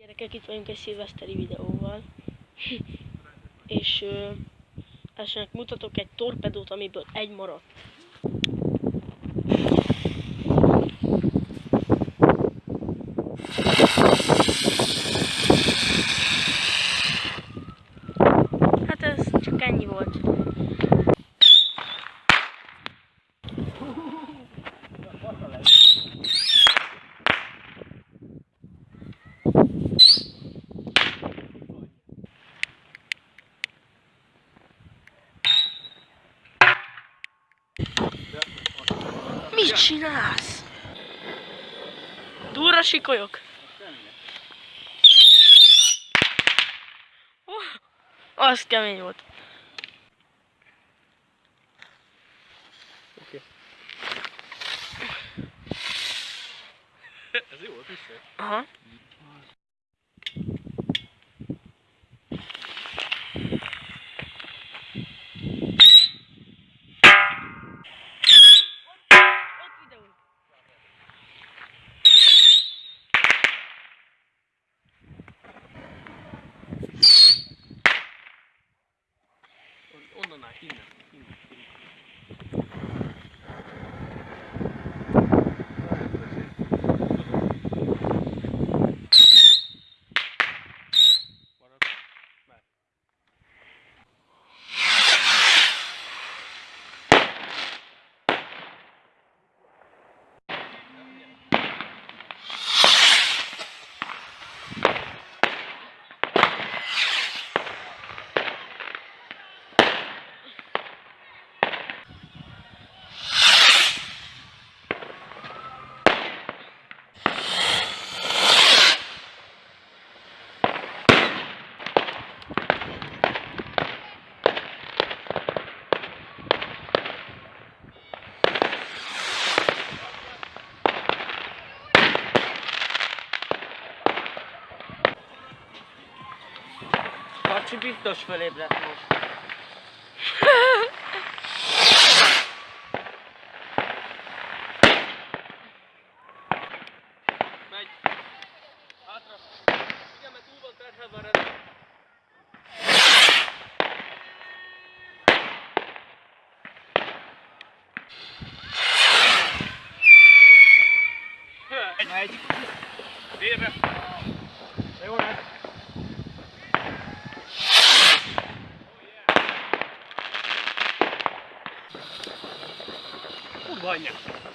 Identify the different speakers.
Speaker 1: Gyerekek, itt vagyunk egy szilveszteri videóval. És ö, elsőnek mutatok egy torpedót, amiből egy maradt. Hát ez csak ennyi volt. Mit csinálsz? Durra sikolyok. Oh, az kemény volt.
Speaker 2: Oké. Ez jó volt vissza.
Speaker 1: Aha.
Speaker 3: Kacsi biztos fölébredt most.
Speaker 2: Megy. Hátra. Igen, mert túl van terhelve a rendszer. Megy.
Speaker 3: Megy.
Speaker 2: Délre.
Speaker 3: Jó lesz. плавания.